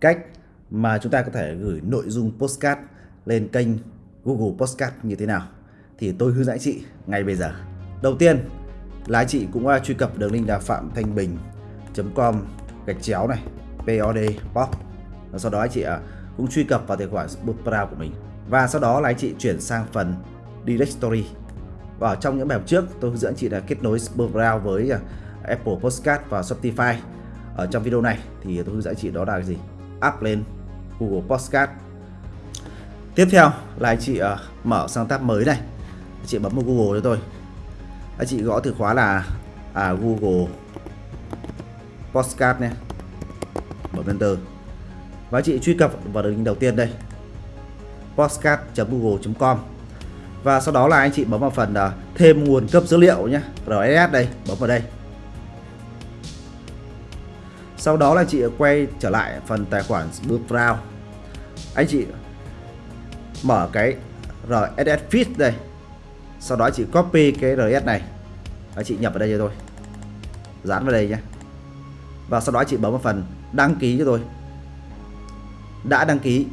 cách mà chúng ta có thể gửi nội dung postcard lên kênh Google Postcard như thế nào. Thì tôi hướng dẫn chị ngay bây giờ. Đầu tiên là anh chị cũng à, truy cập đường link là phạm thanh bình.com gạch chéo này POD pop. Và sau đó anh chị à, cũng truy cập vào tài khoản Bootstrap của mình. Và sau đó là anh chị chuyển sang phần Directory. Và ở trong những bài học trước, tôi hướng dẫn chị là kết nối Bootstrap với à, Apple Postcard và Spotify ở trong video này thì tôi hướng dẫn chị đó là cái gì? Up lên Google Podcast. Tiếp theo là anh chị uh, mở sang tab mới này. Anh chị bấm vào Google cho tôi. Anh chị gõ từ khóa là à, Google Podcast này bấm enter. Và anh chị truy cập vào đường link đầu tiên đây. Podcast.google.com và sau đó là anh chị bấm vào phần uh, thêm nguồn cấp dữ liệu nhé. RSS đây bấm vào đây sau đó là chị quay trở lại phần tài khoản bước anh chị mở cái RSS feed đây. Sau đó chị copy cái RSS này. Anh chị nhập vào đây cho tôi. Dán vào đây nhé. Và sau đó chị bấm vào phần đăng ký cho tôi. Đã đăng ký.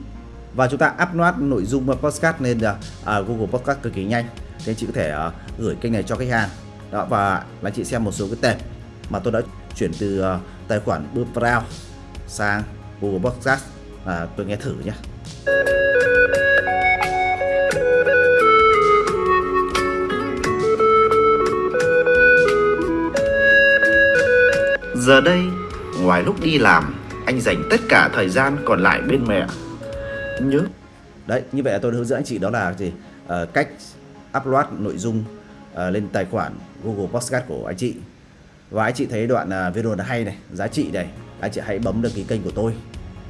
Và chúng ta upload nội dung podcast lên uh, Google Podcast cực kỳ nhanh. Nên chị có thể uh, gửi kênh này cho khách hàng. Đó và là chị xem một số cái tệp mà tôi đã chuyển từ uh, tài khoản Brown sang Google Podcast và tôi nghe thử nhé Giờ đây, ngoài lúc đi làm, anh dành tất cả thời gian còn lại bên mẹ. Nhớ. Đấy, như vậy là tôi hướng dẫn anh chị đó là gì? À, cách upload nội dung à, lên tài khoản Google Podcast của anh chị. Và anh chị thấy đoạn à, video này hay này, giá trị này, anh chị hãy bấm đăng ký kênh của tôi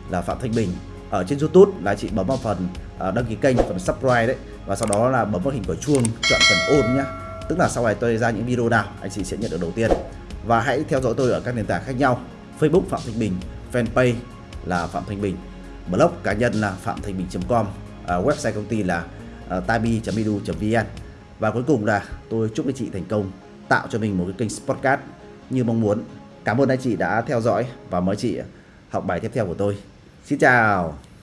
là Phạm Thanh Bình. Ở trên YouTube là chị bấm vào phần à, đăng ký kênh, phần subscribe đấy. Và sau đó là bấm vào hình quả chuông chọn phần ôn nhá. Tức là sau này tôi ra những video nào anh chị sẽ nhận được đầu tiên. Và hãy theo dõi tôi ở các nền tảng khác nhau. Facebook Phạm Thanh Bình fanpage là Phạm Thanh Bình blog cá nhân là phạm thanh bình.com à, website công ty là tabi.edu.vn và cuối cùng là tôi chúc anh chị thành công tạo cho mình một cái kênh podcast như mong muốn. Cảm ơn anh chị đã theo dõi và mời chị học bài tiếp theo của tôi. Xin chào!